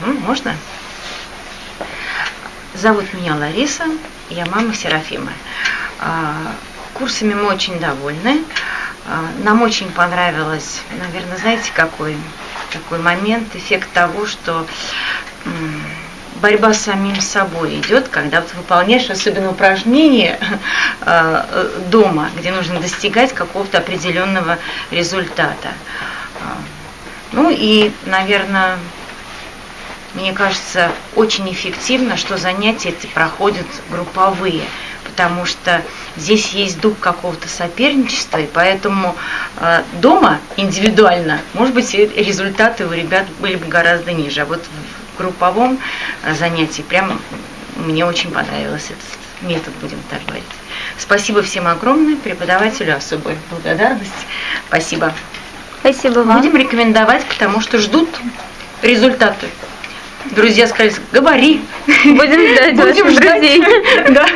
Ну, можно? Зовут меня Лариса, я мама Серафима. А, курсами мы очень довольны. А, нам очень понравилось, наверное, знаете, какой такой момент, эффект того, что борьба с самим собой идет, когда вот выполняешь особенно упражнения э, дома, где нужно достигать какого-то определенного результата. А, ну и, наверное, мне кажется, очень эффективно, что занятия эти проходят групповые, потому что здесь есть дух какого-то соперничества, и поэтому э, дома индивидуально, может быть, результаты у ребят были бы гораздо ниже. А вот в групповом э, занятии прям мне очень понравился этот метод, будем так говорить. Спасибо всем огромное, преподавателю особая благодарность. Спасибо. Спасибо вам. Будем рекомендовать, потому что ждут результаты. Друзья сказали, говори. Будем ждать Будем ждать. Да.